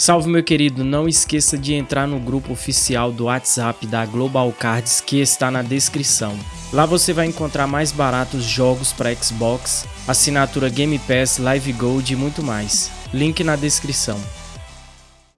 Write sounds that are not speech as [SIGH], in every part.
Salve meu querido, não esqueça de entrar no grupo oficial do WhatsApp da Global Cards que está na descrição. Lá você vai encontrar mais baratos jogos para Xbox, assinatura Game Pass, Live Gold e muito mais. Link na descrição.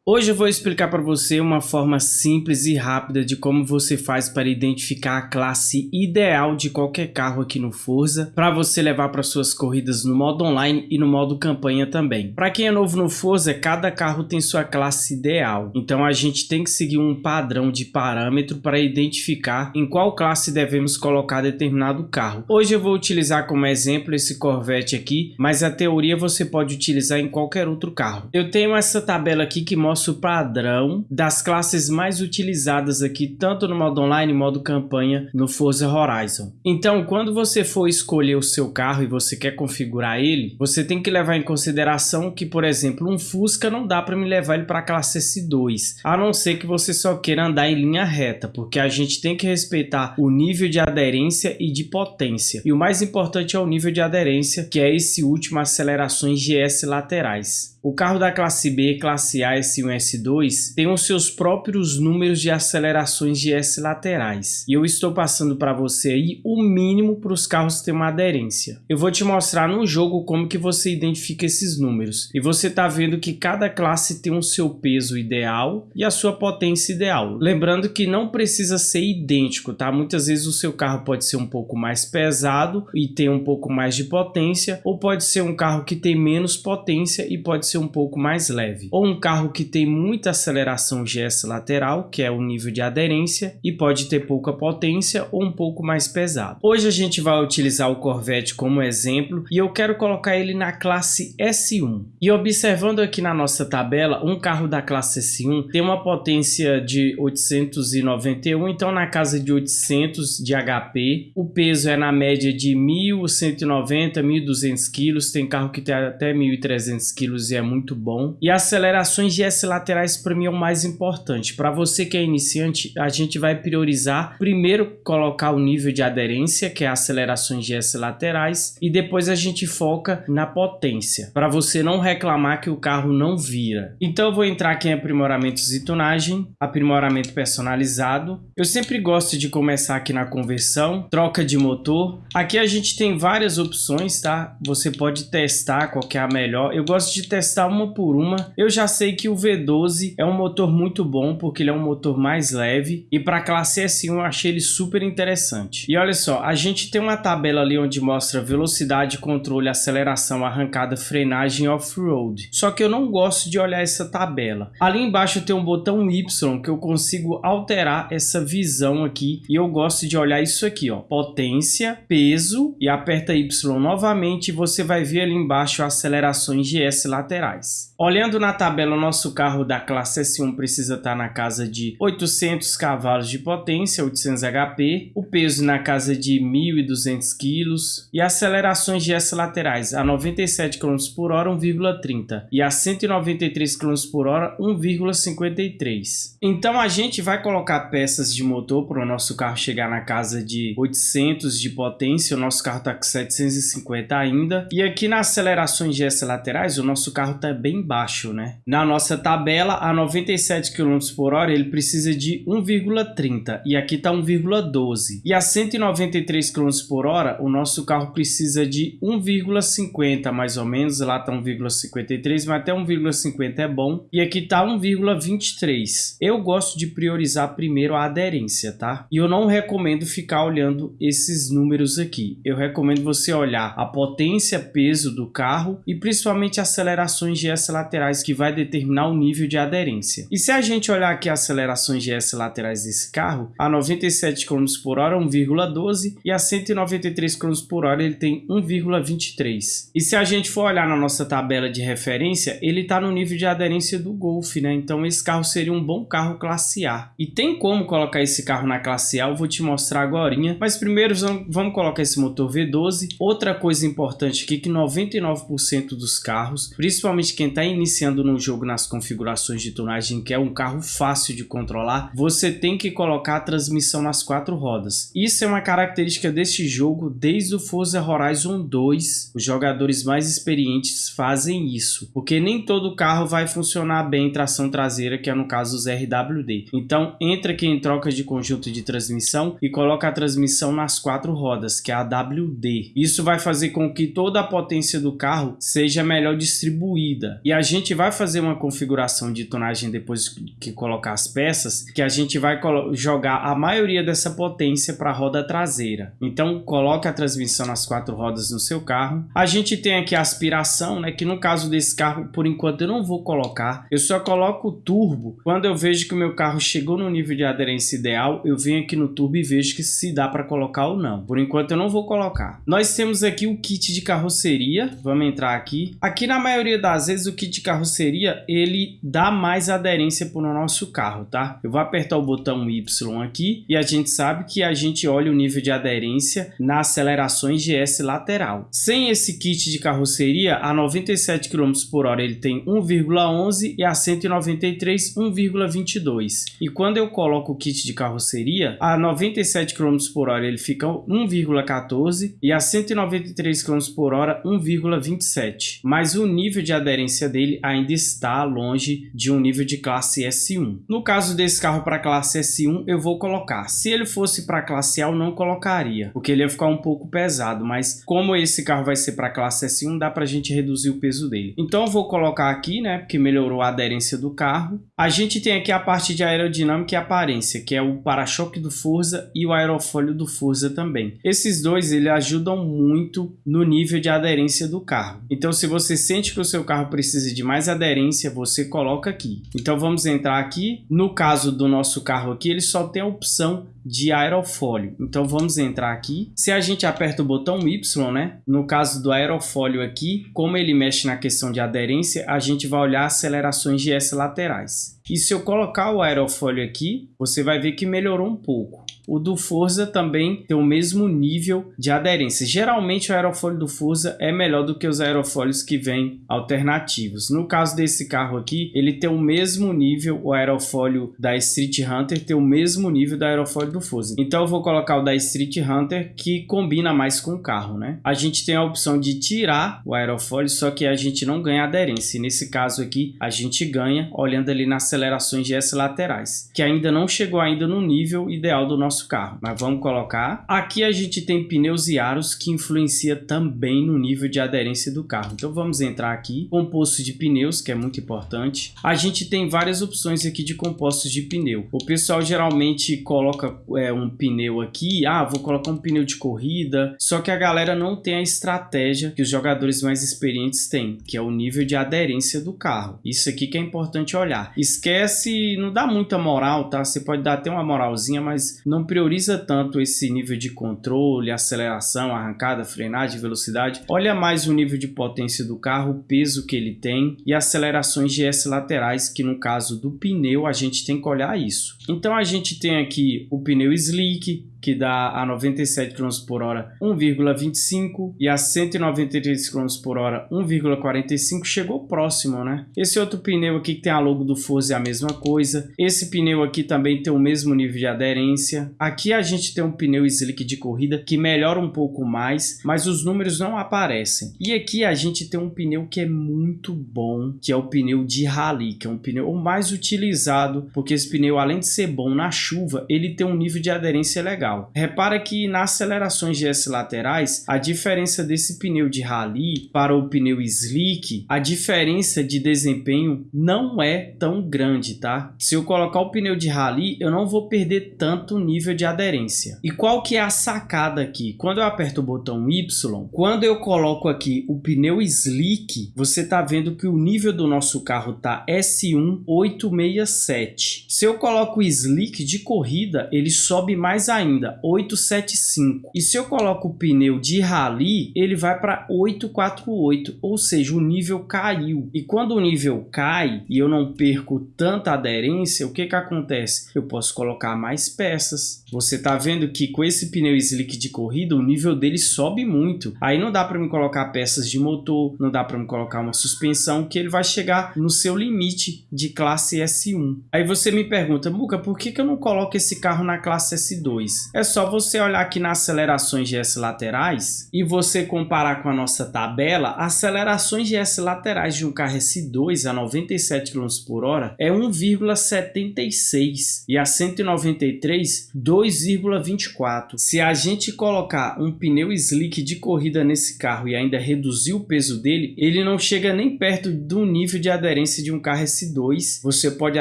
Hoje eu vou explicar para você uma forma simples e rápida de como você faz para identificar a classe ideal de qualquer carro aqui no Forza para você levar para suas corridas no modo online e no modo campanha também. Para quem é novo no Forza, cada carro tem sua classe ideal, então a gente tem que seguir um padrão de parâmetro para identificar em qual classe devemos colocar determinado carro. Hoje eu vou utilizar como exemplo esse Corvette aqui, mas a teoria você pode utilizar em qualquer outro carro. Eu tenho essa tabela aqui que mostra nosso padrão das classes mais utilizadas aqui, tanto no modo online modo campanha no Forza Horizon. Então, quando você for escolher o seu carro e você quer configurar ele, você tem que levar em consideração que, por exemplo, um Fusca não dá para me levar ele para a classe S2, a não ser que você só queira andar em linha reta, porque a gente tem que respeitar o nível de aderência e de potência. E o mais importante é o nível de aderência, que é esse último acelerações GS laterais. O carro da classe B, classe A, S1 e S2 tem os seus próprios números de acelerações de S laterais. E eu estou passando para você aí o mínimo para os carros ter uma aderência. Eu vou te mostrar no jogo como que você identifica esses números. E você está vendo que cada classe tem o seu peso ideal e a sua potência ideal. Lembrando que não precisa ser idêntico, tá? Muitas vezes o seu carro pode ser um pouco mais pesado e ter um pouco mais de potência, ou pode ser um carro que tem menos potência e pode ser um pouco mais leve. Ou um carro que tem muita aceleração GS lateral, que é o nível de aderência, e pode ter pouca potência ou um pouco mais pesado. Hoje a gente vai utilizar o Corvette como exemplo e eu quero colocar ele na classe S1. E observando aqui na nossa tabela, um carro da classe S1 tem uma potência de 891, então na casa de 800 de HP, o peso é na média de 1.190, 1.200 quilos, tem carro que tem até 1.300 quilos e é é muito bom. E acelerações de S laterais para mim é o mais importante. Para você que é iniciante, a gente vai priorizar primeiro colocar o nível de aderência, que é acelerações de S laterais, e depois a gente foca na potência, para você não reclamar que o carro não vira. Então eu vou entrar aqui em aprimoramentos e tunagem, aprimoramento personalizado. Eu sempre gosto de começar aqui na conversão, troca de motor. Aqui a gente tem várias opções, tá? Você pode testar qual que é a melhor. Eu gosto de testar testar uma por uma. Eu já sei que o V12 é um motor muito bom, porque ele é um motor mais leve. E para classe S1 eu achei ele super interessante. E olha só, a gente tem uma tabela ali onde mostra velocidade, controle, aceleração, arrancada, frenagem off-road. Só que eu não gosto de olhar essa tabela. Ali embaixo tem um botão Y que eu consigo alterar essa visão aqui. E eu gosto de olhar isso aqui, ó. Potência, peso e aperta Y novamente e você vai ver ali embaixo acelerações de S lateral laterais. Olhando na tabela, o nosso carro da classe S1 precisa estar na casa de 800 cavalos de potência, 800 HP, o peso na casa de 1.200 kg e acelerações de S laterais a 97 km por hora 1,30 e a 193 km por hora 1,53. Então a gente vai colocar peças de motor para o nosso carro chegar na casa de 800 de potência, o nosso carro está com 750 ainda. E aqui nas acelerações de S laterais, o nosso carro está bem baixo, né? Na nossa tabela, a 97 km por hora, ele precisa de 1,30 e aqui está 1,12. E a 193 km por hora, o nosso carro precisa de 1,50 mais ou menos, lá está 1,53, mas até 1,50 é bom. E aqui está 1,23. Eu gosto de priorizar primeiro a aderência, tá? E eu não recomendo ficar olhando esses números aqui. Eu recomendo você olhar a potência, peso do carro e principalmente acelerações de S laterais que vai determinar o nível de aderência. E se a gente olhar aqui as acelerações de S laterais desse carro, a 97 km por hora 1,12 e a 193 km por hora ele tem 1,23. E se a gente for olhar na nossa tabela de referência, ele está no nível de aderência do Golf, né? Então esse carro seria um bom carro classe A. E tem como colocar esse carro na classe A, eu vou te mostrar agora. Mas primeiro vamos colocar esse motor V12. Outra coisa importante aqui que 99% dos carros, principalmente quem está iniciando no jogo nas configurações de tunagem, que é um carro fácil de controlar, você tem que colocar a transmissão nas quatro rodas. Isso é uma característica deste jogo desde o Forza Horizon 2. Os jogadores mais experientes fazem isso, porque nem todo carro vai funcionar bem em tração traseira, que é no caso os RWD. Então entra aqui em troca de conjunto de transmissão e coloca a transmissão nas quatro rodas, que é a WD. Isso vai fazer com que toda a potência do carro seja melhor distribuída. E a gente vai fazer uma configuração de tonagem depois que colocar as peças, que a gente vai jogar a maioria dessa potência para a roda traseira. Então coloque a transmissão nas quatro rodas no seu carro. A gente tem aqui a aspiração, né, que no caso desse carro, por enquanto eu não vou colocar. Eu só coloco o turbo quando eu vejo que o meu carro chegou no nível de aderência ideal, eu venho aqui no turbo e vejo que se dá para colocar ou não. Por enquanto eu não vou colocar. Nós temos aqui o kit de carroceria. Vamos entrar aqui. Aqui na maioria das vezes o kit de carroceria ele dá mais aderência para o nosso carro, tá? Eu vou apertar o botão Y aqui e a gente sabe que a gente olha o nível de aderência nas acelerações GS lateral. Sem esse kit de carroceria, a 97 km por hora ele tem 1,11 e a 193 1,22. E quando eu coloco o kit de carroceria, a 97 km por hora ele fica 1,14 e a 193 km por hora 1,27. Mas o nível de aderência dele ainda está longe de um nível de classe S1. No caso desse carro para classe S1, eu vou colocar. Se ele fosse para classe A, eu não colocaria, porque ele ia ficar um pouco pesado, mas como esse carro vai ser para classe S1, dá para a gente reduzir o peso dele. Então eu vou colocar aqui, né, porque melhorou a aderência do carro. A gente tem aqui a parte de aerodinâmica e aparência, que é o para-choque do Forza e o aerofólio do Forza também. Esses dois ele ajudam muito no nível de aderência do carro. Então se você sente que o seu carro precisa de mais aderência, você coloca aqui. Então vamos entrar aqui. No caso do nosso carro aqui, ele só tem a opção de aerofólio. Então vamos entrar aqui. Se a gente aperta o botão Y, né? No caso do aerofólio aqui, como ele mexe na questão de aderência, a gente vai olhar acelerações de S laterais. E se eu colocar o aerofólio aqui, você vai ver que melhorou um pouco. O do Forza também tem o mesmo nível de aderência. Geralmente o aerofólio do Forza é melhor do que os aerofólios que vêm alternativos. No caso desse carro aqui, ele tem o mesmo nível, o aerofólio da Street Hunter tem o mesmo nível do aerofólio do Forza. Então eu vou colocar o da Street Hunter que combina mais com o carro, né? A gente tem a opção de tirar o aerofólio, só que a gente não ganha aderência. Nesse caso aqui, a gente ganha olhando ali nas acelerações de S laterais, que ainda não chegou ainda no nível ideal do nosso carro. Mas vamos colocar. Aqui a gente tem pneus e aros que influencia também no nível de aderência do carro. Então vamos entrar aqui. Composto de pneus, que é muito importante. A gente tem várias opções aqui de compostos de pneu. O pessoal geralmente coloca é, um pneu aqui. Ah, vou colocar um pneu de corrida. Só que a galera não tem a estratégia que os jogadores mais experientes têm, que é o nível de aderência do carro. Isso aqui que é importante olhar. Esquece, não dá muita moral, tá? Você pode dar até uma moralzinha, mas não prioriza tanto esse nível de controle, aceleração, arrancada, frenagem, velocidade. Olha mais o nível de potência do carro, o peso que ele tem e acelerações GS laterais, que no caso do pneu a gente tem que olhar isso. Então a gente tem aqui o pneu slick, que dá a 97 km por hora 1,25 e a 193 km por hora 1,45 chegou próximo, né? Esse outro pneu aqui que tem a logo do Forza é a mesma coisa. Esse pneu aqui também tem o mesmo nível de aderência. Aqui a gente tem um pneu slick de corrida que melhora um pouco mais, mas os números não aparecem. E aqui a gente tem um pneu que é muito bom, que é o pneu de rally, que é um pneu mais utilizado, porque esse pneu além de ser bom na chuva, ele tem um nível de aderência legal legal. Repara que nas acelerações GS laterais, a diferença desse pneu de rally para o pneu slick, a diferença de desempenho não é tão grande, tá? Se eu colocar o pneu de rally, eu não vou perder tanto nível de aderência. E qual que é a sacada aqui? Quando eu aperto o botão Y, quando eu coloco aqui o pneu slick, você tá vendo que o nível do nosso carro tá S1 867. Se eu coloco o slick de corrida, ele sobe mais ainda ainda 875. E se eu coloco o pneu de rally, ele vai para 848, ou seja, o nível caiu. E quando o nível cai e eu não perco tanta aderência, o que que acontece? Eu posso colocar mais peças. Você tá vendo que com esse pneu slick de corrida, o nível dele sobe muito. Aí não dá para me colocar peças de motor, não dá para me colocar uma suspensão, que ele vai chegar no seu limite de classe S1. Aí você me pergunta, Muca, por que, que eu não coloco esse carro na classe S2? É só você olhar aqui nas acelerações GS laterais e você comparar com a nossa tabela, acelerações GS laterais de um carro S2 a 97 km por hora é 1,76 e a 193, 2,24. Se a gente colocar um pneu slick de corrida nesse carro e ainda reduzir o peso dele, ele não chega nem perto do nível de aderência de um carro S2. Você pode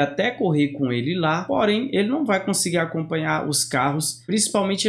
até correr com ele lá, porém ele não vai conseguir acompanhar os carros,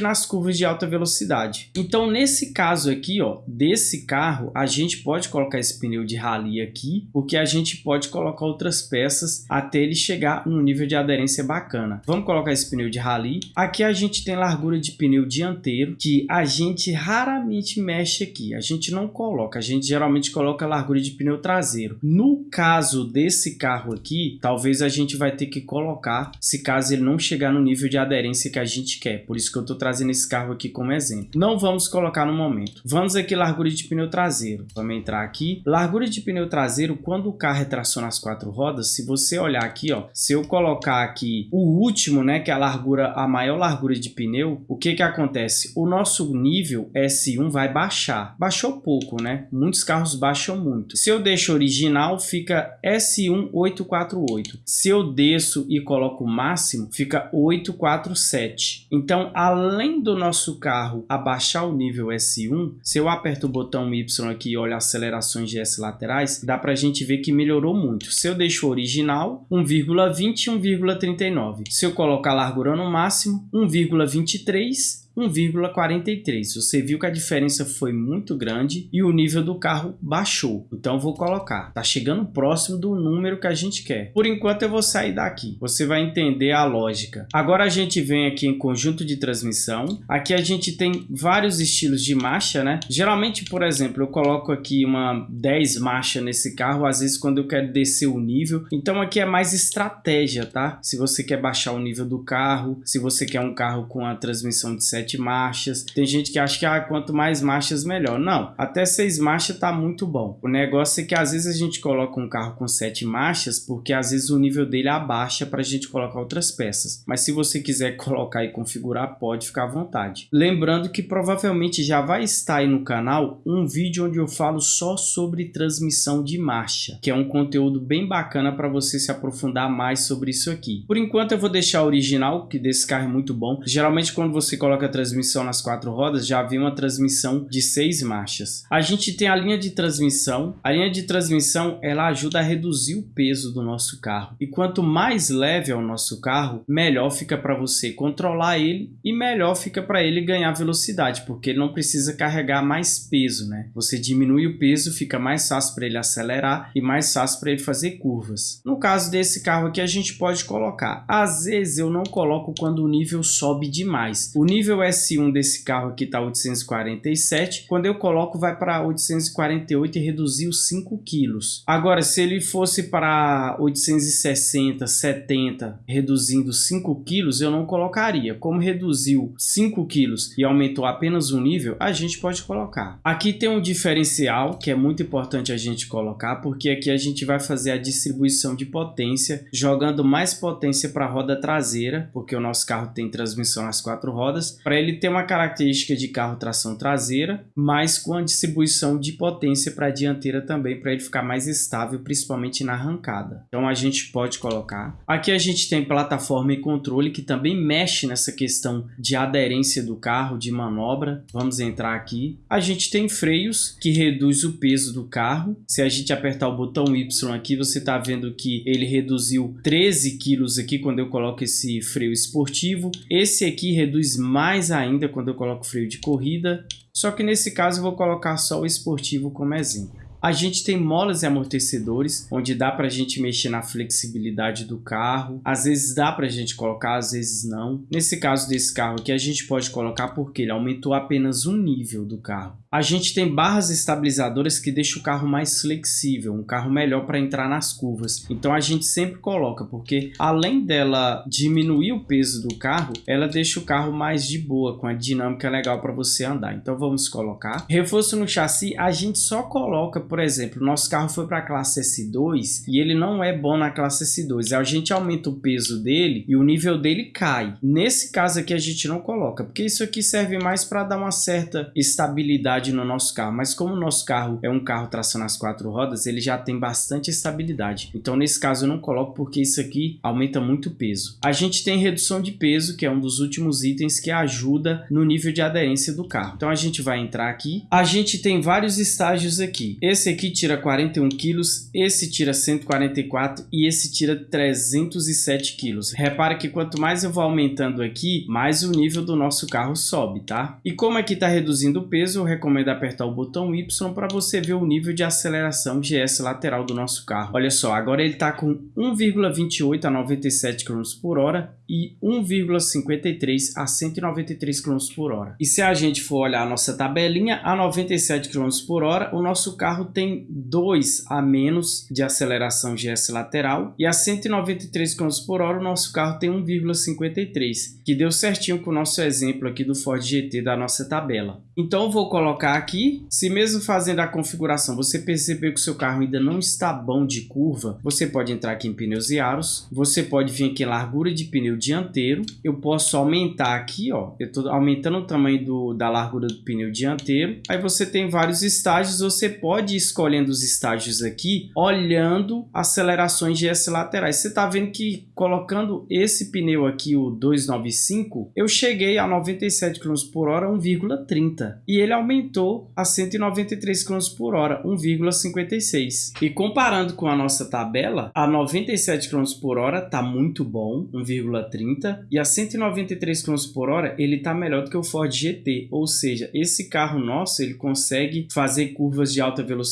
nas curvas de alta velocidade. Então nesse caso aqui, ó, desse carro, a gente pode colocar esse pneu de rally aqui, porque a gente pode colocar outras peças até ele chegar no nível de aderência bacana. Vamos colocar esse pneu de rally. Aqui a gente tem largura de pneu dianteiro, que a gente raramente mexe aqui. A gente não coloca, a gente geralmente coloca largura de pneu traseiro. No caso desse carro aqui, talvez a gente vai ter que colocar, se caso ele não chegar no nível de aderência que a gente quer. Por isso que eu estou trazendo esse carro aqui como exemplo. Não vamos colocar no momento. Vamos aqui largura de pneu traseiro. Vamos entrar aqui. Largura de pneu traseiro, quando o carro é tração nas quatro rodas, se você olhar aqui, ó, se eu colocar aqui o último, né, que é a largura, a maior largura de pneu, o que que acontece? O nosso nível S1 vai baixar. Baixou pouco, né? Muitos carros baixam muito. Se eu deixo original, fica S1 848. Se eu desço e coloco o máximo, fica 847. Então, além do nosso carro abaixar o nível S1, se eu aperto o botão Y aqui e olho acelerações GS laterais, dá para a gente ver que melhorou muito. Se eu deixo original, 1,20 e 1,39. Se eu colocar a largura no máximo, 1,23 1,43. Você viu que a diferença foi muito grande e o nível do carro baixou. Então vou colocar. Tá chegando próximo do número que a gente quer. Por enquanto eu vou sair daqui. Você vai entender a lógica. Agora a gente vem aqui em conjunto de transmissão. Aqui a gente tem vários estilos de marcha, né? Geralmente, por exemplo, eu coloco aqui uma 10 marcha nesse carro, às vezes quando eu quero descer o nível. Então aqui é mais estratégia, tá? Se você quer baixar o nível do carro, se você quer um carro com a transmissão de 7 sete marchas. Tem gente que acha que ah, quanto mais marchas melhor. Não, até seis marchas tá muito bom. O negócio é que às vezes a gente coloca um carro com sete marchas porque às vezes o nível dele abaixa para a gente colocar outras peças. Mas se você quiser [LAUGHS] colocar e configurar, pode ficar à vontade. Lembrando que provavelmente já vai estar aí no canal um vídeo onde eu falo só sobre transmissão de marcha, que é um conteúdo bem bacana para você se aprofundar mais sobre isso aqui. Por enquanto eu vou deixar o original, que desse carro é muito bom. Geralmente quando você coloca transmissão nas quatro rodas, já havia uma transmissão de seis marchas. A gente tem a linha de transmissão. A linha de transmissão ela ajuda a reduzir o peso do nosso carro. E quanto mais leve é o nosso carro, melhor fica para você controlar ele e melhor fica para ele ganhar velocidade, porque ele não precisa carregar mais peso, né? Você diminui o peso, fica mais fácil para ele acelerar e mais fácil para ele fazer curvas. No caso desse carro aqui, a gente pode colocar. Às vezes eu não coloco quando o nível sobe demais. O nível S1 desse carro aqui está 847. Quando eu coloco, vai para 848 e reduziu 5 quilos. Agora, se ele fosse para 860, 70, reduzindo 5 quilos, eu não colocaria. Como reduziu 5 quilos e aumentou apenas um nível, a gente pode colocar. Aqui tem um diferencial que é muito importante a gente colocar, porque aqui a gente vai fazer a distribuição de potência, jogando mais potência para a roda traseira, porque o nosso carro tem transmissão nas quatro rodas, para ele ter uma característica de carro tração traseira, mas com a distribuição de potência para a dianteira também, para ele ficar mais estável, principalmente na arrancada. Então a gente pode colocar. Aqui a gente tem plataforma e controle, que também mexe nessa questão de aderência do carro, de manobra. Vamos entrar aqui. A gente tem freios, que reduz o peso do carro. Se a gente apertar o botão Y aqui, você está vendo que ele reduziu 13 quilos aqui quando eu coloco esse freio esportivo. Esse aqui reduz mais mais ainda quando eu coloco freio de corrida, só que nesse caso eu vou colocar só o esportivo como exemplo. A gente tem molas e amortecedores, onde dá para a gente mexer na flexibilidade do carro. Às vezes dá para a gente colocar, às vezes não. Nesse caso desse carro aqui, a gente pode colocar porque ele aumentou apenas um nível do carro. A gente tem barras estabilizadoras que deixam o carro mais flexível, um carro melhor para entrar nas curvas. Então a gente sempre coloca, porque além dela diminuir o peso do carro, ela deixa o carro mais de boa, com a dinâmica legal para você andar. Então vamos colocar. Reforço no chassi, a gente só coloca, por exemplo, nosso carro foi para a classe S2 e ele não é bom na classe S2. A gente aumenta o peso dele e o nível dele cai. Nesse caso aqui a gente não coloca, porque isso aqui serve mais para dar uma certa estabilidade no nosso carro, mas como o nosso carro é um carro tração nas quatro rodas, ele já tem bastante estabilidade. Então nesse caso eu não coloco porque isso aqui aumenta muito o peso. A gente tem redução de peso, que é um dos últimos itens que ajuda no nível de aderência do carro. Então a gente vai entrar aqui. A gente tem vários estágios aqui. Esse aqui tira 41 quilos, esse tira 144 e esse tira 307 quilos. Repara que quanto mais eu vou aumentando aqui, mais o nível do nosso carro sobe, tá? E como aqui está reduzindo o peso, eu recomendo recomendo apertar o botão Y para você ver o nível de aceleração GS lateral do nosso carro. Olha só, agora ele está com 1,28 a 97 km por hora e 1,53 a 193 km por hora. E se a gente for olhar a nossa tabelinha, a 97 km por hora, o nosso carro tem 2 a menos de aceleração GS lateral e a 193 km por hora o nosso carro tem 1,53, que deu certinho com o nosso exemplo aqui do Ford GT da nossa tabela. Então vou colocar aqui, se mesmo fazendo a configuração você perceber que o seu carro ainda não está bom de curva, você pode entrar aqui em pneus e aros, você pode vir aqui em largura de pneu dianteiro, eu posso aumentar aqui, ó, eu estou aumentando o tamanho do, da largura do pneu dianteiro, aí você tem vários estágios, você pode escolhendo os estágios aqui, olhando acelerações GS laterais, você está vendo que colocando esse pneu aqui, o 295, eu cheguei a 97 km por hora, 1,30, e ele aumentou a 193 km por hora, 1,56. E comparando com a nossa tabela, a 97 km por hora está muito bom, 1,30 30 e a 193 km por hora ele está melhor do que o Ford GT, ou seja, esse carro nosso ele consegue fazer curvas de alta velocidade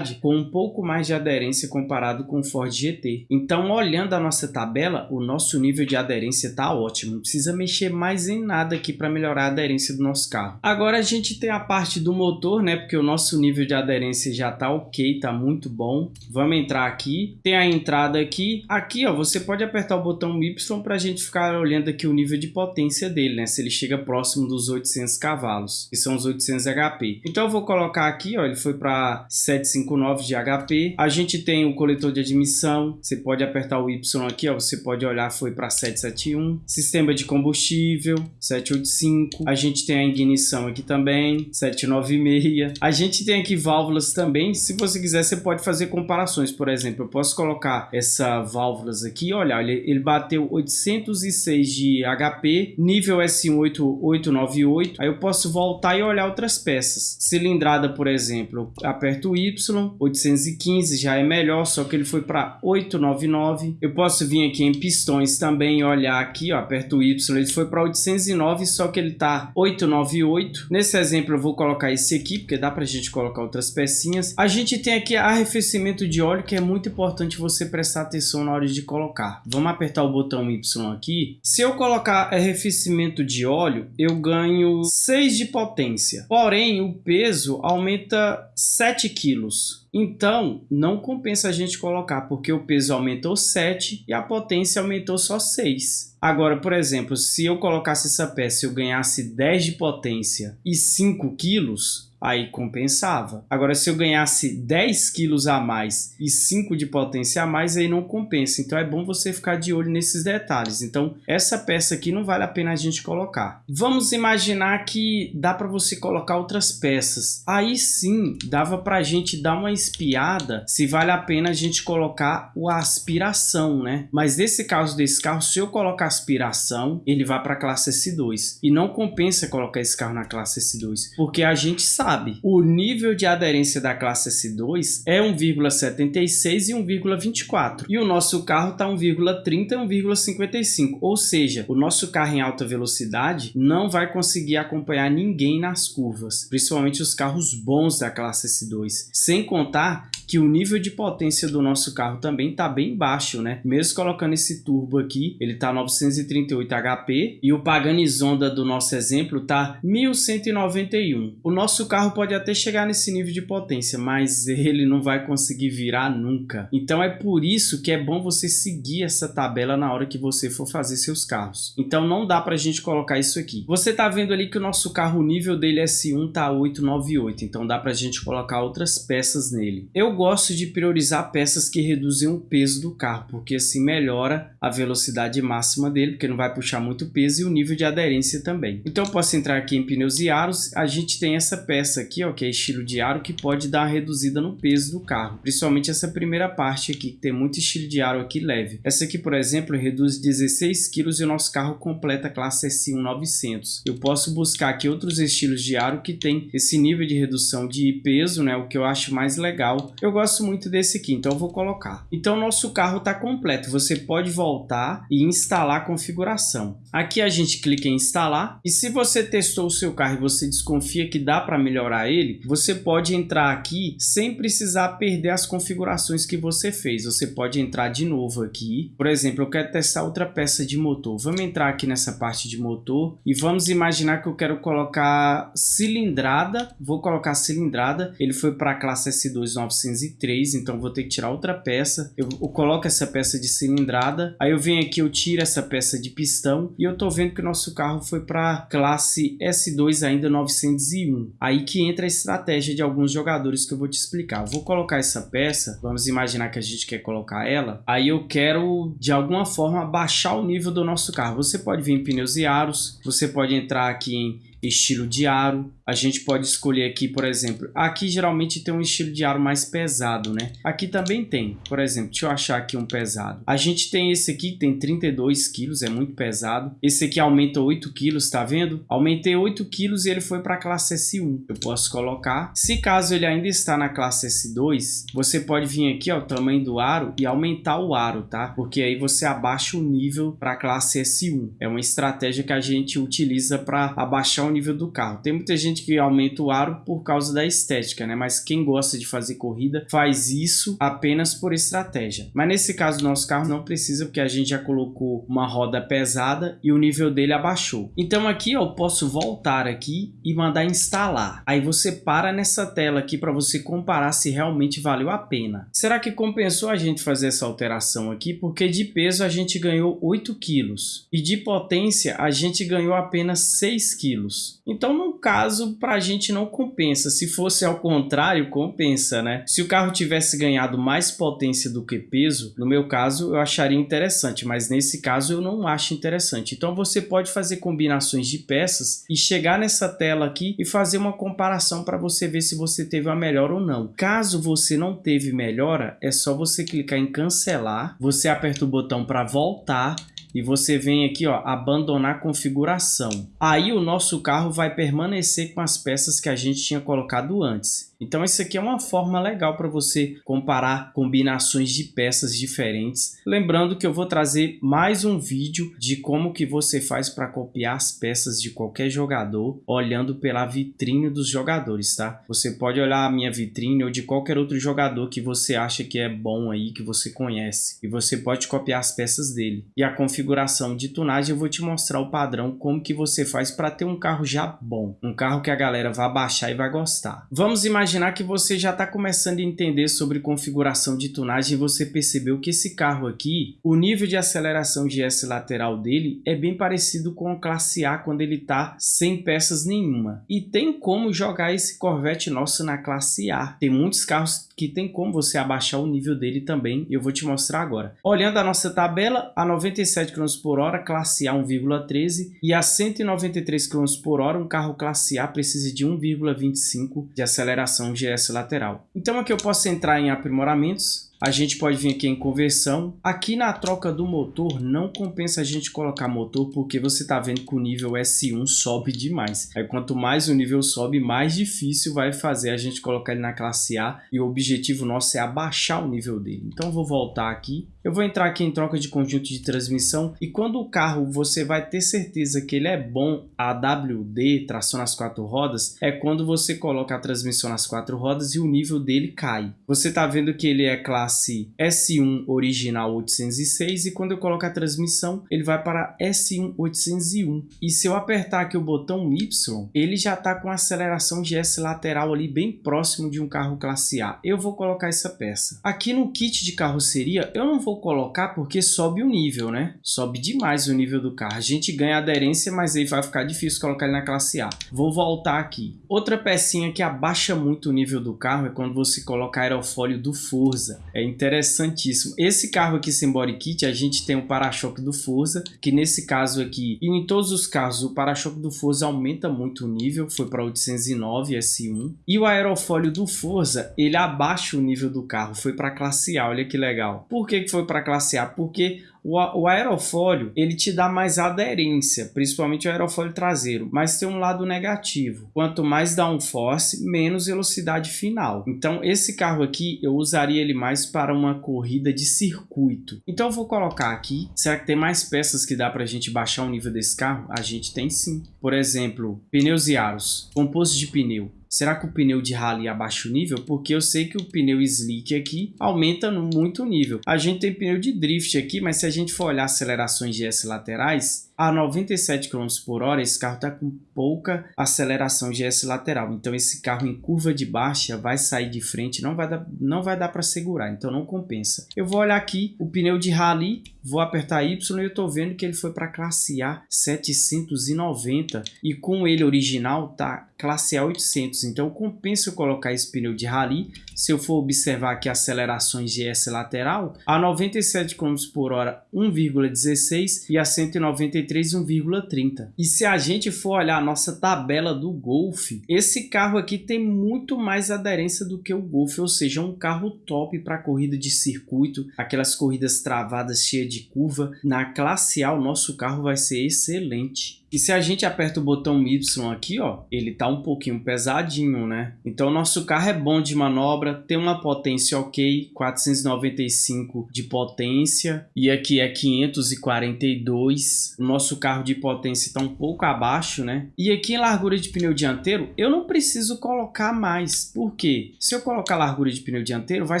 com um pouco mais de aderência comparado com o Ford GT. Então, olhando a nossa tabela, o nosso nível de aderência está ótimo, não precisa mexer mais em nada aqui para melhorar a aderência do nosso carro. Agora a gente tem a parte do motor, né, porque o nosso nível de aderência já está ok, está muito bom. Vamos entrar aqui, tem a entrada aqui, aqui ó, você pode apertar o botão Y para a gente ficar olhando aqui o nível de potência dele, né? Se ele chega próximo dos 800 cavalos, que são os 800 HP. Então eu vou colocar aqui, ó, ele foi para 759 de HP. A gente tem o coletor de admissão, você pode apertar o Y aqui, ó, você pode olhar, foi para 771. Sistema de combustível, 785. A gente tem a ignição aqui também, 796. A gente tem aqui válvulas também, se você quiser você pode fazer comparações, por exemplo, eu posso colocar essa válvulas aqui, olha, ele, bateu 800 206 de HP, nível S8898. Aí eu posso voltar e olhar outras peças. Cilindrada, por exemplo, aperto Y, 815 já é melhor, só que ele foi para 899. Eu posso vir aqui em pistões também e olhar aqui, ó, aperto o Y, ele foi para 809, só que ele tá 898. Nesse exemplo eu vou colocar esse aqui, porque dá pra gente colocar outras pecinhas. A gente tem aqui arrefecimento de óleo, que é muito importante você prestar atenção na hora de colocar. Vamos apertar o botão Y aqui se eu colocar arrefecimento de óleo, eu ganho 6 de potência. Porém, o peso aumenta 7 quilos. Então, não compensa a gente colocar, porque o peso aumentou 7 e a potência aumentou só 6. Agora, por exemplo, se eu colocasse essa peça e eu ganhasse 10 de potência e 5 quilos, aí compensava. Agora, se eu ganhasse 10 quilos a mais e 5 de potência a mais, aí não compensa. Então, é bom você ficar de olho nesses detalhes. Então, essa peça aqui não vale a pena a gente colocar. Vamos imaginar que dá para você colocar outras peças. Aí sim, dava para a gente dar uma espiada se vale a pena a gente colocar a aspiração, né? Mas nesse caso desse carro, se eu colocar aspiração, ele vai para a classe S2. E não compensa colocar esse carro na classe S2, porque a gente sabe sabe. O nível de aderência da classe S2 é 1,76 e 1,24. E o nosso carro está 1,30 e 1,55. Ou seja, o nosso carro em alta velocidade não vai conseguir acompanhar ninguém nas curvas. Principalmente os carros bons da classe S2. Sem contar tá que o nível de potência do nosso carro também está bem baixo, né? Mesmo colocando esse turbo aqui, ele está 938 HP e o Pagani Zonda do nosso exemplo está 1191. O nosso carro pode até chegar nesse nível de potência, mas ele não vai conseguir virar nunca. Então é por isso que é bom você seguir essa tabela na hora que você for fazer seus carros. Então não dá para a gente colocar isso aqui. Você está vendo ali que o nosso carro, o nível dele S1 tá 898, então dá para a gente colocar outras peças nele. Eu gosto de priorizar peças que reduzem o peso do carro, porque assim melhora a velocidade máxima dele, porque não vai puxar muito peso e o nível de aderência também. Então eu posso entrar aqui em pneus e aros, a gente tem essa peça aqui, ó, que é estilo de aro, que pode dar uma reduzida no peso do carro, principalmente essa primeira parte aqui, que tem muito estilo de aro aqui leve. Essa aqui, por exemplo, reduz 16 kg e o nosso carro completa a classe S1 900. Eu posso buscar aqui outros estilos de aro que tem esse nível de redução de peso, né, o que eu acho mais legal eu gosto muito desse aqui, então vou colocar. Então nosso carro está completo, você pode voltar e instalar a configuração. Aqui a gente clica em instalar e se você testou o seu carro e você desconfia que dá para melhorar ele, você pode entrar aqui sem precisar perder as configurações que você fez. Você pode entrar de novo aqui. Por exemplo, eu quero testar outra peça de motor. Vamos entrar aqui nessa parte de motor e vamos imaginar que eu quero colocar cilindrada. Vou colocar cilindrada. Ele foi para a classe S2 900 203, então vou ter que tirar outra peça. Eu, eu, coloco essa peça de cilindrada, aí eu venho aqui, eu tiro essa peça de pistão e eu tô vendo que o nosso carro foi para classe S2 ainda 901. Aí que entra a estratégia de alguns jogadores que eu vou te explicar. Eu vou colocar essa peça, vamos imaginar que a gente quer colocar ela, aí eu quero de alguma forma baixar o nível do nosso carro. Você pode vir em pneus e aros, você pode entrar aqui em estilo de aro. A gente pode escolher aqui, por exemplo, aqui geralmente tem um estilo de aro mais pesado, né? Aqui também tem, por exemplo, deixa eu achar aqui um pesado. A gente tem esse aqui, tem 32 quilos, é muito pesado. Esse aqui aumenta 8 quilos, tá vendo? Aumentei 8 quilos e ele foi para a classe S1. Eu posso colocar. Se caso ele ainda está na classe S2, você pode vir aqui, ó, o tamanho do aro e aumentar o aro, tá? Porque aí você abaixa o nível para a classe S1. É uma estratégia que a gente utiliza para abaixar o nível do carro. Tem muita gente que aumenta o aro por causa da estética, né? Mas quem gosta de fazer corrida faz isso apenas por estratégia. Mas nesse caso nosso carro não precisa porque a gente já colocou uma roda pesada e o nível dele abaixou. Então aqui eu posso voltar aqui e mandar instalar. Aí você para nessa tela aqui para você comparar se realmente valeu a pena. Será que compensou a gente fazer essa alteração aqui? Porque de peso a gente ganhou 8 quilos e de potência a gente ganhou apenas 6 quilos. Então, no caso, para a gente não compensa. Se fosse ao contrário, compensa, né? Se o carro tivesse ganhado mais potência do que peso, no meu caso, eu acharia interessante, mas nesse caso eu não acho interessante. Então, você pode fazer combinações de peças e chegar nessa tela aqui e fazer uma comparação para você ver se você teve uma melhora ou não. Caso você não teve melhora, é só você clicar em cancelar, você aperta o botão para voltar e você vem aqui, ó, abandonar configuração. Aí o nosso carro vai permanecer com as peças que a gente tinha colocado antes. Então isso aqui é uma forma legal para você comparar combinações de peças diferentes. Lembrando que eu vou trazer mais um vídeo de como que você faz para copiar as peças de qualquer jogador olhando pela vitrine dos jogadores, tá? Você pode olhar a minha vitrine ou de qualquer outro jogador que você acha que é bom aí, que você conhece. E você pode copiar as peças dele. E a configuração de tunagem eu vou te mostrar o padrão, como que você faz para ter um carro já bom. Um carro que a galera vai baixar e vai gostar. Vamos imaginar imaginar que você já está começando a entender sobre configuração de tunagem e você percebeu que esse carro aqui, o nível de aceleração GS lateral dele é bem parecido com o classe A quando ele está sem peças nenhuma. E tem como jogar esse Corvette nosso na classe A. Tem muitos carros que tem como você abaixar o nível dele também, eu vou te mostrar agora. Olhando a nossa tabela, a 97 km por hora, classe A 1,13 e a 193 km por hora, um carro classe A precisa de 1,25 de aceleração GS lateral. Então aqui eu posso entrar em aprimoramentos, A gente pode vir aqui em conversão. Aqui na troca do motor, não compensa a gente colocar motor, porque você tá vendo que o nível S1 sobe demais. Aí quanto mais o nível sobe, mais difícil vai fazer a gente colocar ele na classe A. E o objetivo nosso é abaixar o nível dele. Então vou voltar aqui. Eu vou entrar aqui em troca de conjunto de transmissão. E quando o carro, você vai ter certeza que ele é bom AWD, tração nas quatro rodas, é quando você coloca a transmissão nas quatro rodas e o nível dele cai. Você tá vendo que ele é classe S1 original 806 e quando eu coloco a transmissão, ele vai para S1 801. E se eu apertar aqui o botão Y, ele já tá com aceleração de S lateral ali bem próximo de um carro classe A. Eu vou colocar essa peça. Aqui no kit de carroceria, eu não vou colocar porque sobe o nível, né? Sobe demais o nível do carro. A gente ganha aderência, mas aí vai ficar difícil colocar ele na classe A. Vou voltar aqui. Outra pecinha que abaixa muito o nível do carro é quando você coloca aerofólio do Forza. É interessantíssimo. Esse carro aqui sem body kit, a gente tem o para-choque do Forza, que nesse caso aqui, e em todos os casos, o para-choque do Forza aumenta muito o nível, foi para 809 S1. E o aerofólio do Forza, ele abaixa o nível do carro, foi para classe A, olha que legal. Por que, que foi para classe A? Porque o, o aerofólio, ele te dá mais aderência, principalmente o aerofólio traseiro, mas tem um lado negativo. Quanto mais downforce, menos velocidade final. Então, esse carro aqui, eu usaria ele mais para uma corrida de circuito. Então, eu vou colocar aqui. Será que tem mais peças que dá para a gente baixar o nível desse carro? A gente tem sim. Por exemplo, pneus e aros, composto de pneu. Será que o pneu de rally abaixa o nível? Porque eu sei que o pneu slick aqui aumenta muito o nível. A gente tem pneu de drift aqui, mas se a gente for olhar acelerações de S laterais, a 97 km por hora, esse carro está com pouca aceleração GS lateral. Então esse carro em curva de baixa vai sair de frente, não vai dar, não vai dar para segurar, então não compensa. Eu vou olhar aqui o pneu de rally, vou apertar Y e eu estou vendo que ele foi para classe A 790 e com ele original tá classe A 800. Então compensa eu colocar esse pneu de rally. Se eu for observar aqui acelerações GS lateral, a 97 km por hora 1,16 e a 193 1,30. E se a gente for olhar a nossa tabela do Golf, esse carro aqui tem muito mais aderência do que o Golf, ou seja, um carro top para corrida de circuito, aquelas corridas travadas cheias de curva. Na classe A, o nosso carro vai ser excelente. E se a gente aperta o botão Y aqui, ó, ele tá um pouquinho pesadinho, né? Então nosso carro é bom de manobra, tem uma potência ok, 495 de potência e aqui é 542. O nosso carro de potência está um pouco abaixo, né? E aqui em largura de pneu dianteiro, eu não preciso colocar mais. Por quê? Se eu colocar largura de pneu dianteiro, vai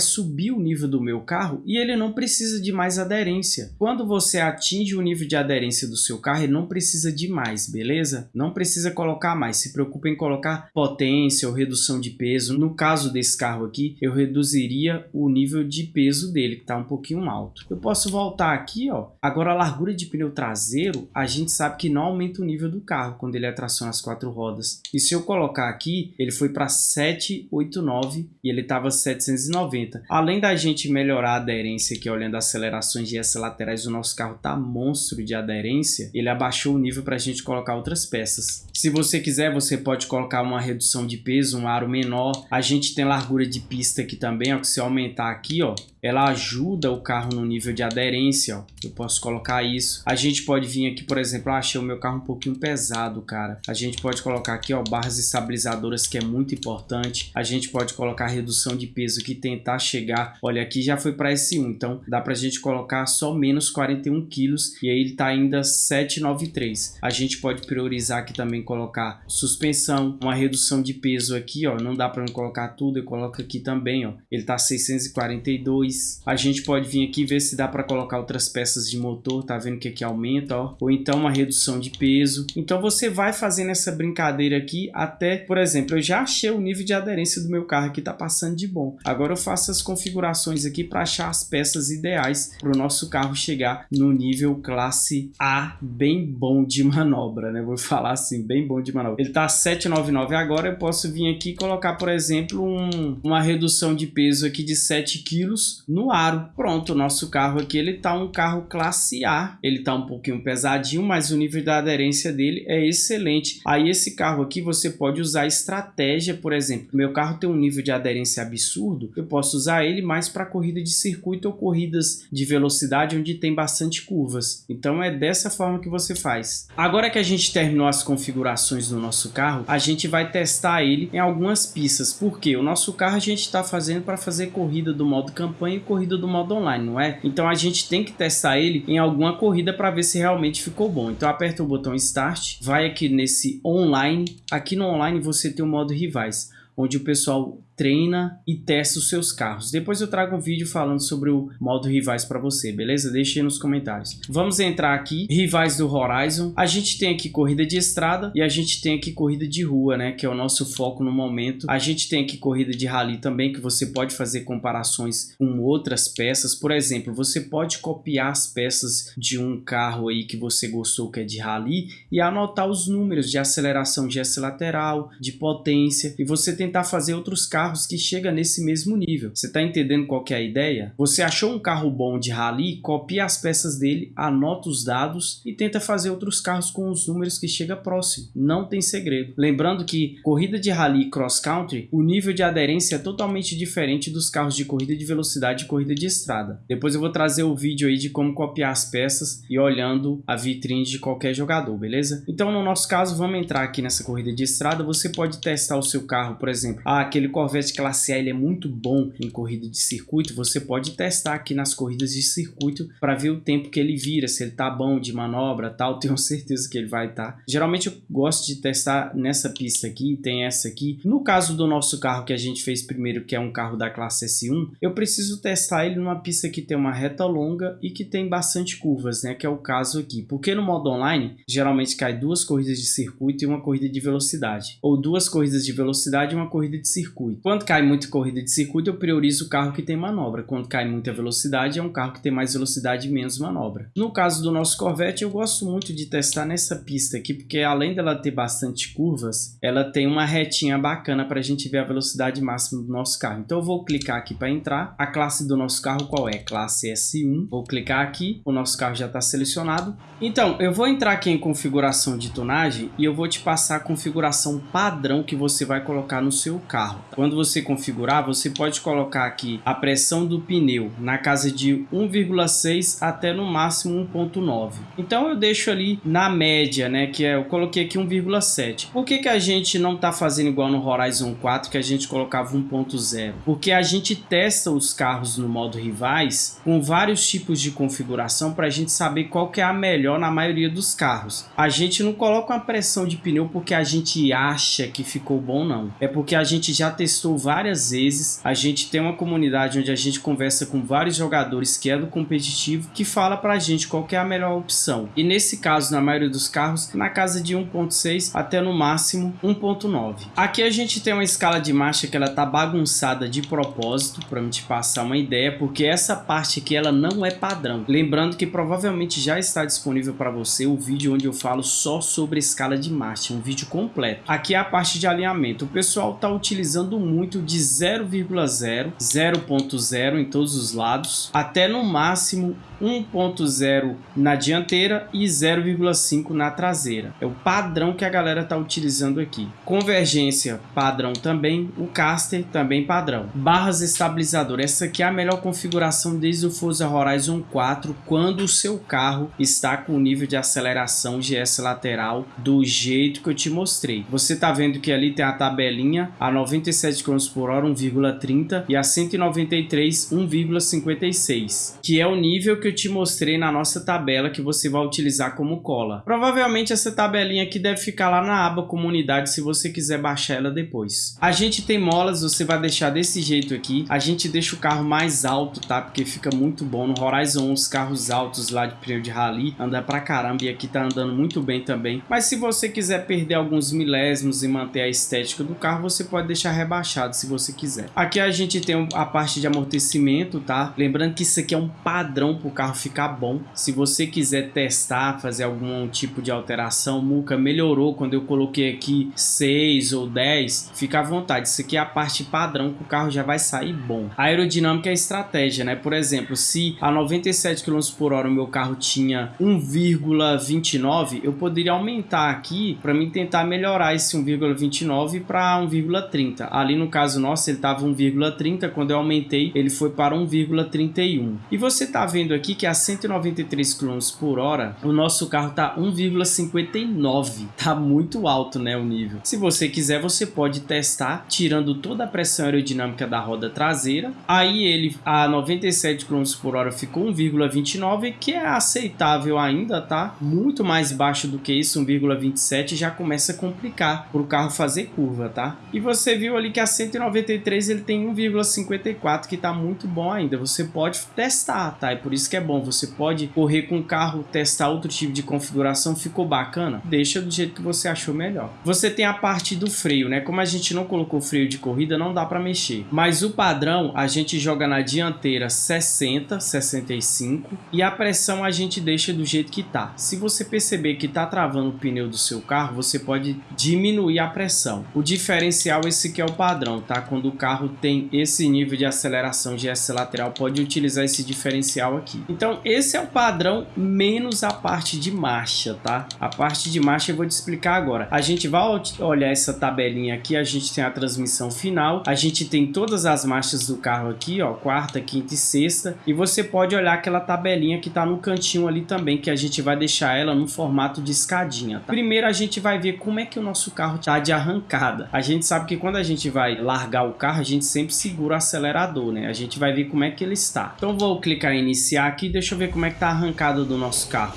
subir o nível do meu carro e ele não precisa de mais aderência. Quando você atinge o nível de aderência do seu carro, ele não precisa de mais mais, beleza? Não precisa colocar mais, se preocupe em colocar potência ou redução de peso. No caso desse carro aqui, eu reduziria o nível de peso dele, que está um pouquinho alto. Eu posso voltar aqui, ó. Agora a largura de pneu traseiro, a gente sabe que não aumenta o nível do carro quando ele é tração quatro rodas. E se eu colocar aqui, ele foi para 789 e ele estava 790. Além da gente melhorar a aderência aqui, olhando acelerações de S laterais, o nosso carro tá monstro de aderência, ele abaixou o nível para a gente gente colocar outras peças. Se você quiser, você pode colocar uma redução de peso, um aro menor. A gente tem largura de pista aqui também, ó, que se aumentar aqui, ó, ela ajuda o carro no nível de aderência, ó. Eu posso colocar isso. A gente pode vir aqui, por exemplo, ah, achei o meu carro um pouquinho pesado, cara. A gente pode colocar aqui, ó, barras estabilizadoras, que é muito importante. A gente pode colocar redução de peso aqui, tentar chegar. Olha, aqui já foi para S1, então dá pra gente colocar só menos 41 quilos e aí ele tá ainda 793. A gente pode priorizar aqui também colocar suspensão, uma redução de peso aqui, ó. Não dá para colocar tudo, eu coloco aqui também, ó. Ele tá 642 a gente pode vir aqui ver se dá para colocar outras peças de motor, tá vendo que aqui aumenta, ó. Ou então uma redução de peso. Então você vai fazendo essa brincadeira aqui até, por exemplo, eu já achei o nível de aderência do meu carro aqui, tá passando de bom. Agora eu faço as configurações aqui para achar as peças ideais para o nosso carro chegar no nível classe A, bem bom de manobra, né? Vou falar assim, bem bom de manobra. Ele tá 799 agora, eu posso vir aqui e colocar, por exemplo, um, uma redução de peso aqui de 7 quilos no aro. Pronto, o nosso carro aqui, ele tá um carro classe A. Ele tá um pouquinho pesadinho, mas o nível de aderência dele é excelente. Aí esse carro aqui você pode usar estratégia, por exemplo. Meu carro tem um nível de aderência absurdo, eu posso usar ele mais para corrida de circuito ou corridas de velocidade onde tem bastante curvas. Então é dessa forma que você faz. Agora que a gente terminou as configurações do nosso carro, a gente vai testar ele em algumas pistas, porque o nosso carro a gente está fazendo para fazer corrida do modo campanha e corrida do modo online, não é? Então a gente tem que testar ele em alguma corrida para ver se realmente ficou bom. Então aperta o botão Start, vai aqui nesse online, aqui no online você tem o modo rivais, onde o pessoal treina e testa os seus carros. Depois eu trago um vídeo falando sobre o modo rivais para você, beleza? Deixe nos comentários. Vamos entrar aqui, rivais do Horizon. A gente tem aqui corrida de estrada e a gente tem aqui corrida de rua, né? Que é o nosso foco no momento. A gente tem aqui corrida de rally também, que você pode fazer comparações com outras peças. Por exemplo, você pode copiar as peças de um carro aí que você gostou que é de rally e anotar os números de aceleração S lateral, de potência e você tentar fazer outros carros carros que chega nesse mesmo nível. Você está entendendo qual é a ideia? Você achou um carro bom de rally, copia as peças dele, anota os dados e tenta fazer outros carros com os números que chega próximo. Não tem segredo. Lembrando que corrida de rally cross country, o nível de aderência é totalmente diferente dos carros de corrida de velocidade e corrida de estrada. Depois eu vou trazer o vídeo aí de como copiar as peças e olhando a vitrine de qualquer jogador, beleza? Então no nosso caso, vamos entrar aqui nessa corrida de estrada, você pode testar o seu carro, por exemplo, ah, aquele Corvette Corvette classe A ele é muito bom em corrida de circuito, você pode testar aqui nas corridas de circuito para ver o tempo que ele vira, se ele tá bom de manobra tal, [LAUGHS] tenho certeza que ele vai estar. Tá. Geralmente eu gosto de testar nessa pista aqui, tem essa aqui. No caso do nosso carro que a gente fez primeiro, que é um carro da classe S1, eu preciso testar ele numa pista que tem uma reta longa e que tem bastante curvas, né, que é o caso aqui. Porque no modo online, geralmente cai duas corridas de circuito e uma corrida de velocidade, ou duas corridas de velocidade e uma corrida de circuito. Quando cai muita corrida de circuito, eu priorizo o carro que tem manobra. Quando cai muita velocidade, é um carro que tem mais velocidade e menos manobra. No caso do nosso Corvette, eu gosto muito de testar nessa pista aqui, porque além dela ter bastante curvas, ela tem uma retinha bacana para a gente ver a velocidade máxima do nosso carro. Então eu vou clicar aqui para entrar. A classe do nosso carro qual é? Classe S1. Vou clicar aqui, o nosso carro já está selecionado. Então, eu vou entrar aqui em configuração de tonagem e eu vou te passar a configuração padrão que você vai colocar no seu carro. Quando quando você configurar, você pode colocar aqui a pressão do pneu na casa de 1,6 até no máximo 1,9. Então eu deixo ali na média, né, que é, eu coloquei aqui 1,7. Por que, que a gente não está fazendo igual no Horizon 4, que a gente colocava 1,0? Porque a gente testa os carros no modo rivais com vários tipos de configuração para a gente saber qual que é a melhor na maioria dos carros. A gente não coloca uma pressão de pneu porque a gente acha que ficou bom, não. É porque a gente já testou testou várias vezes. A gente tem uma comunidade onde a gente conversa com vários jogadores que é do competitivo que fala pra gente qual é a melhor opção. E nesse caso, na maioria dos carros, na casa de 1.6 até no máximo 1.9. Aqui a gente tem uma escala de marcha que ela tá bagunçada de propósito para me te passar uma ideia, porque essa parte aqui ela não é padrão. Lembrando que provavelmente já está disponível para você o vídeo onde eu falo só sobre escala de marcha, um vídeo completo. Aqui é a parte de alinhamento. O pessoal tá utilizando de 0,0, 0.0 em todos os lados, até no máximo 1.0 na dianteira e 0,5 na traseira. É o padrão que a galera está utilizando aqui. Convergência padrão também, o caster também padrão. Barras estabilizador, essa aqui é a melhor configuração desde o Forza Horizon 4, quando o seu carro está com o nível de aceleração GS lateral do jeito que eu te mostrei. Você está vendo que ali tem a tabelinha a 97 km por hora 1,30 e a 193 1,56, que é o nível que eu te mostrei na nossa tabela que você vai utilizar como cola. Provavelmente essa tabelinha aqui deve ficar lá na aba comunidade se você quiser baixar ela depois. A gente tem molas, você vai deixar desse jeito aqui. A gente deixa o carro mais alto, tá? Porque fica muito bom. No Horizon os carros altos lá de pneu de rally anda pra caramba e aqui tá andando muito bem também. Mas se você quiser perder alguns milésimos e manter a estética do carro, você pode deixar rebaixado rebaixado se você quiser. Aqui a gente tem a parte de amortecimento, tá? Lembrando que isso aqui é um padrão para o carro ficar bom. Se você quiser testar, fazer algum tipo de alteração, Muca melhorou quando eu coloquei aqui 6 ou 10, fica à vontade. Isso aqui é a parte padrão que o carro já vai sair bom. A aerodinâmica é estratégia, né? Por exemplo, se a 97 km por hora o meu carro tinha 1,29, eu poderia aumentar aqui para mim tentar melhorar esse 1,29 para 1,30. Ali no caso nosso ele estava 1,30, quando eu aumentei ele foi para 1,31. E você está vendo aqui que a 193 km por hora o nosso carro está 1,59. Tá muito alto, né, o nível. Se você quiser, você pode testar tirando toda a pressão aerodinâmica da roda traseira. Aí ele a 97 km por hora ficou 1,29, que é aceitável ainda, tá? Muito mais baixo do que isso, 1,27 já começa a complicar para o carro fazer curva, tá? E você viu ali que a 193 ele tem 1,54 que tá muito bom ainda. Você pode testar, tá? E por isso que é bom. Você pode correr com o carro, testar outro tipo de configuração. Ficou bacana? Deixa do jeito que você achou melhor. Você tem a parte do freio, né? Como a gente não colocou freio de corrida, não dá para mexer. Mas o padrão, a gente joga na dianteira 60, 65 e a pressão a gente deixa do jeito que tá. Se você perceber que tá travando o pneu do seu carro, você pode diminuir a pressão. O diferencial esse que é o padrão, tá? Quando o carro tem esse nível de aceleração GS lateral, pode utilizar esse diferencial aqui. Então, esse é o padrão menos a parte de marcha, tá? A parte de marcha eu vou te explicar agora. A gente vai olhar essa tabelinha aqui, a gente tem a transmissão final, a gente tem todas as marchas do carro aqui, ó, quarta, quinta e sexta, e você pode olhar aquela tabelinha que tá no cantinho ali também, que a gente vai deixar ela no formato de escadinha, tá? Primeiro a gente vai ver como é que o nosso carro tá de arrancada. A gente sabe que quando a gente vai largar o carro, a gente sempre segura o acelerador, né? A gente vai ver como é que ele está. Então vou clicar em iniciar aqui, deixa eu ver como é que tá a arrancada do nosso carro.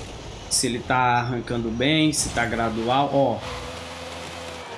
Se ele tá arrancando bem, se tá gradual, ó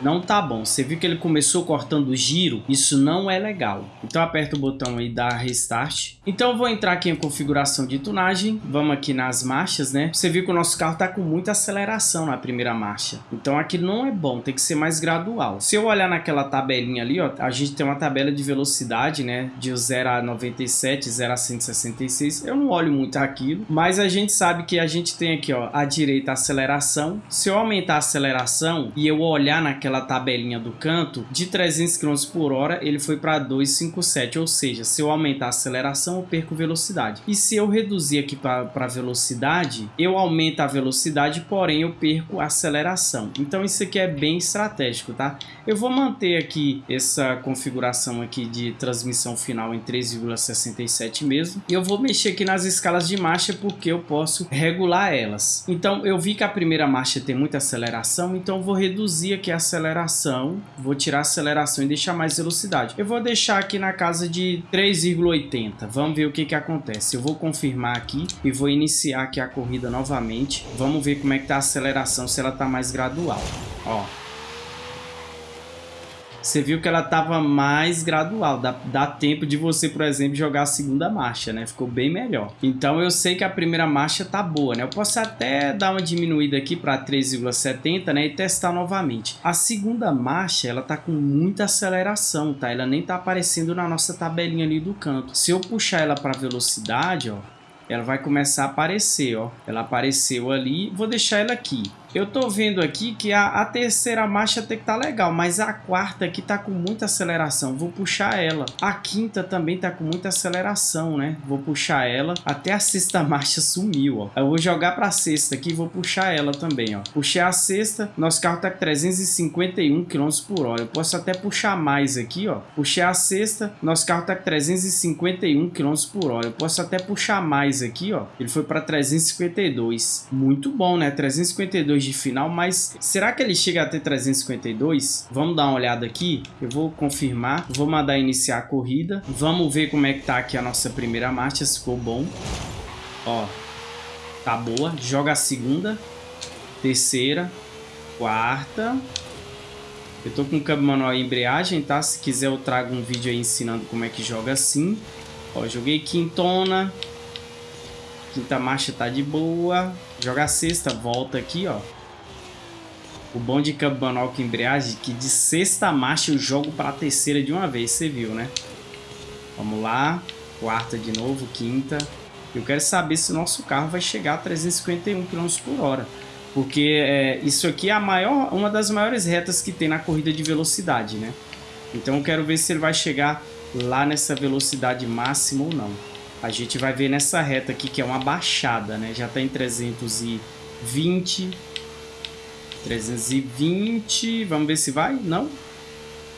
não tá bom. Você viu que ele começou cortando o giro? Isso não é legal. Então aperta o botão aí da Restart. Então vou entrar aqui em configuração de tunagem. Vamos aqui nas marchas, né? Você viu que o nosso carro tá com muita aceleração na primeira marcha. Então aqui não é bom, tem que ser mais gradual. Se eu olhar naquela tabelinha ali, ó, a gente tem uma tabela de velocidade, né? De 0 a 97, 0 a 166. Eu não olho muito aquilo, mas a gente sabe que a gente tem aqui, ó, à direita a aceleração. Se eu aumentar a aceleração e eu olhar naquela aquela tabelinha do canto, de 300 km por hora ele foi para 257, ou seja, se eu aumentar a aceleração eu perco velocidade. E se eu reduzir aqui para velocidade, eu aumento a velocidade, porém eu perco a aceleração. Então isso aqui é bem estratégico, tá? Eu vou manter aqui essa configuração aqui de transmissão final em 3,67 mesmo. E eu vou mexer aqui nas escalas de marcha porque eu posso regular elas. Então eu vi que a primeira marcha tem muita aceleração, então vou reduzir aqui a aceleração aceleração, vou tirar a aceleração e deixar mais velocidade. Eu vou deixar aqui na casa de 3,80. Vamos ver o que que acontece. Eu vou confirmar aqui e vou iniciar aqui a corrida novamente. Vamos ver como é que tá a aceleração, se ela tá mais gradual. Ó, você viu que ela estava mais gradual. Dá, dá tempo de você, por exemplo, jogar a segunda marcha, né? Ficou bem melhor. Então eu sei que a primeira marcha tá boa, né? Eu posso até dar uma diminuída aqui para 3,70, né? E testar novamente. A segunda marcha, ela tá com muita aceleração, tá? Ela nem tá aparecendo na nossa tabelinha ali do canto. Se eu puxar ela para velocidade, ó, ela vai começar a aparecer, ó. Ela apareceu ali, vou deixar ela aqui. Eu tô vendo aqui que a, a terceira marcha tem que tá legal, mas a quarta aqui tá com muita aceleração. Vou puxar ela. A quinta também tá com muita aceleração, né? Vou puxar ela. Até a sexta [LAUGHS] marcha sumiu, ó. Eu vou jogar pra sexta aqui e vou puxar ela também, ó. Puxei a sexta. Nosso carro tá com 351 km por hora. Eu posso até puxar mais aqui, ó. Puxei a sexta. Nosso carro tá com 351 km por hora. Eu posso até puxar mais aqui, ó. Ele foi pra 352. Muito bom, né? 352 de final, mas será que ele chega a ter 352? Vamos dar uma olhada aqui, eu vou confirmar, vou mandar iniciar a corrida, vamos ver como é que tá aqui a nossa primeira marcha, se ficou bom. Ó, tá boa, joga a segunda, terceira, quarta, eu tô com câmbio manual e embreagem, tá? Se quiser eu trago um vídeo aí ensinando como é que joga assim. Ó, joguei quintona, Quinta marcha tá de boa. Joga a sexta, volta aqui, ó. O bom de câmbio manual com embreagem que de sexta marcha eu jogo para terceira de uma vez, você viu, né? Vamos lá, quarta de novo, quinta. Eu quero saber se o nosso carro vai chegar a 351 km por hora. Porque é, isso aqui é a maior, uma das maiores retas que tem na corrida de velocidade, né? Então eu quero ver se ele vai chegar lá nessa velocidade máxima ou não. A gente vai ver nessa reta aqui que é uma baixada, né? Já está em 320, 320, vamos ver se vai? Não?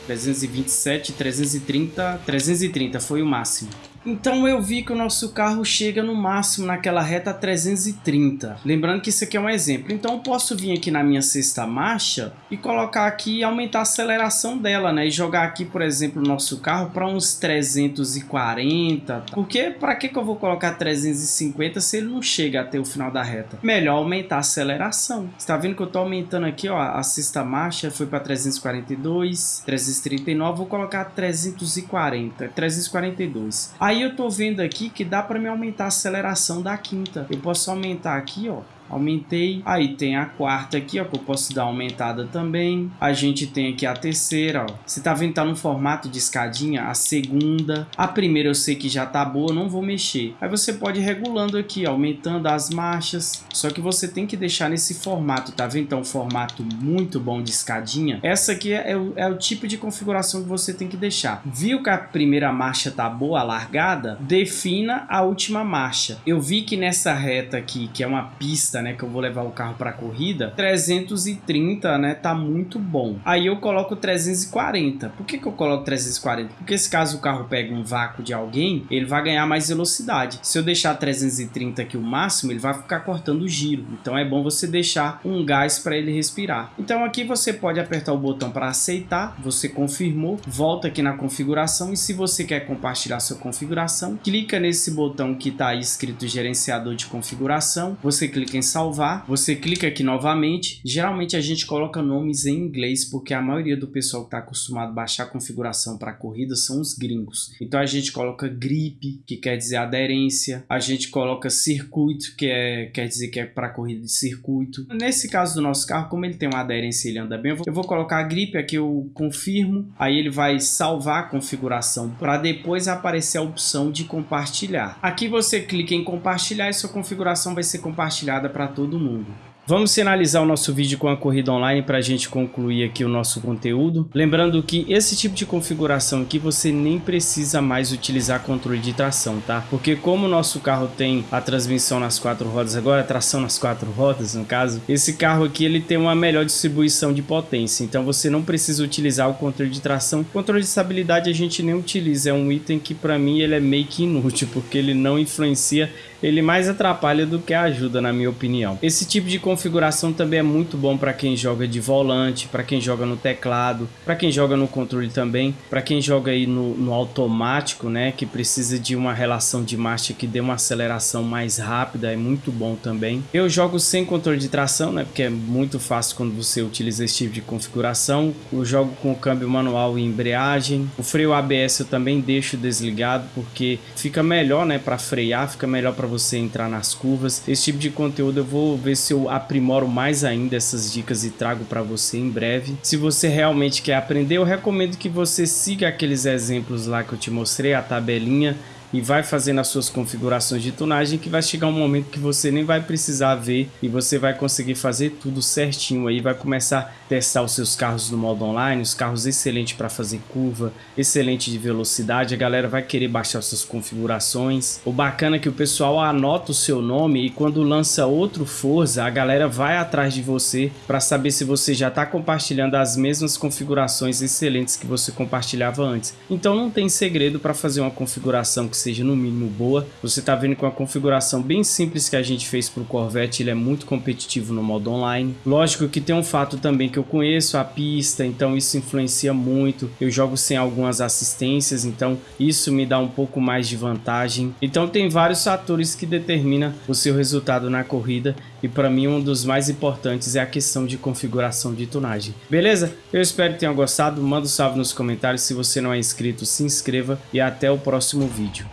327, 330, 330 foi o máximo. Então eu vi que o nosso carro chega no máximo naquela reta 330. Lembrando que isso aqui é um exemplo. Então eu posso vir aqui na minha sexta marcha e colocar aqui e aumentar a aceleração dela, né? E jogar aqui, por exemplo, o nosso carro para uns 340. Porque para que, que eu vou colocar 350 se ele não chega até o final da reta? Melhor aumentar a aceleração. Você tá vendo que eu tô aumentando aqui, ó, a sexta marcha foi para 342, 339, vou colocar 340, 342. Aí Aí eu tô vendo aqui que dá para me aumentar a aceleração da quinta. Eu posso aumentar aqui, ó, aumentei. Aí tem a quarta aqui, ó, que eu posso dar aumentada também. A gente tem aqui a terceira, ó. Você tá vendo tá no formato de escadinha? A segunda. A primeira eu sei que já tá boa, não vou mexer. Aí você pode ir regulando aqui, ó, aumentando as marchas. Só que você tem que deixar nesse formato, tá vendo? Então, um formato muito bom de escadinha. Essa aqui é, é, o, é o tipo de configuração que você tem que deixar. Viu que a primeira marcha tá boa, largada? Defina a última marcha. Eu vi que nessa reta aqui, que é uma pista né, que eu vou levar o carro para corrida, 330, né, tá muito bom. Aí eu coloco 340. Por que que eu coloco 340? Porque se caso o carro pegue um vácuo de alguém, ele vai ganhar mais velocidade. Se eu deixar 330 aqui o máximo, ele vai ficar cortando o giro. Então é bom você deixar um gás para ele respirar. Então aqui você pode apertar o botão para aceitar, você confirmou, volta aqui na configuração e se você quer compartilhar sua configuração, clica nesse botão que está escrito gerenciador de configuração, você clica em salvar, você clica aqui novamente. Geralmente a gente coloca nomes em inglês porque a maioria do pessoal que está acostumado a baixar a configuração para corrida são os gringos. Então a gente coloca grip, que quer dizer aderência. A gente coloca circuito, que é, quer dizer que é para corrida de circuito. Nesse caso do nosso carro, como ele tem uma aderência e ele anda bem, eu vou, colocar a grip aqui, eu confirmo. Aí ele vai salvar a configuração para depois aparecer a opção de compartilhar. Aqui você clica em compartilhar e sua configuração vai ser compartilhada para todo mundo. Vamos finalizar o nosso vídeo com a corrida online para a gente concluir aqui o nosso conteúdo. Lembrando que esse tipo de configuração aqui você nem precisa mais utilizar controle de tração, tá? Porque como o nosso carro tem a transmissão nas quatro rodas agora, a tração nas quatro rodas no caso, esse carro aqui ele tem uma melhor distribuição de potência, então você não precisa utilizar o controle de tração. Controle de estabilidade a gente nem utiliza, é um item que para mim ele é meio que inútil, [LAUGHS] porque ele não influencia, ele mais atrapalha do que ajuda na minha opinião. Esse tipo de configuração também é muito bom para quem joga de volante, para quem joga no teclado, para quem joga no controle também, para quem joga aí no, no, automático, né, que precisa de uma relação de marcha que dê uma aceleração mais rápida, é muito bom também. Eu jogo sem controle de tração, né, porque é muito fácil quando você utiliza esse tipo de configuração. Eu jogo com o câmbio manual e embreagem. O freio ABS eu também deixo desligado porque fica melhor, né, para frear, fica melhor para você entrar nas curvas. Esse tipo de conteúdo eu vou ver se eu aprimoro mais ainda essas dicas e trago para você em breve. Se você realmente quer aprender, eu recomendo que você siga aqueles exemplos lá que eu te mostrei, a tabelinha e vai fazendo as suas configurações de tunagem que vai chegar um momento que você nem vai precisar ver e você vai conseguir fazer tudo certinho aí, vai começar a testar os seus carros no modo online, os carros excelentes para fazer curva, excelente de velocidade, a galera vai querer baixar suas configurações. O bacana é que o pessoal anota o seu nome e quando lança outro Forza, a galera vai atrás de você para saber se você já está compartilhando as mesmas configurações excelentes que você compartilhava antes. Então não tem segredo para fazer uma configuração que seja no mínimo boa. Você está vendo com a configuração bem simples que a gente fez para o Corvette, ele é muito competitivo no modo online. Lógico que tem um fato também que eu conheço a pista, então isso influencia muito. Eu jogo sem algumas assistências, então isso me dá um pouco mais de vantagem. Então tem vários fatores que determinam o seu resultado na corrida e para mim um dos mais importantes é a questão de configuração de tunagem. Beleza? Eu espero que tenham gostado, manda um salve nos comentários, se você não é inscrito se inscreva e até o próximo vídeo.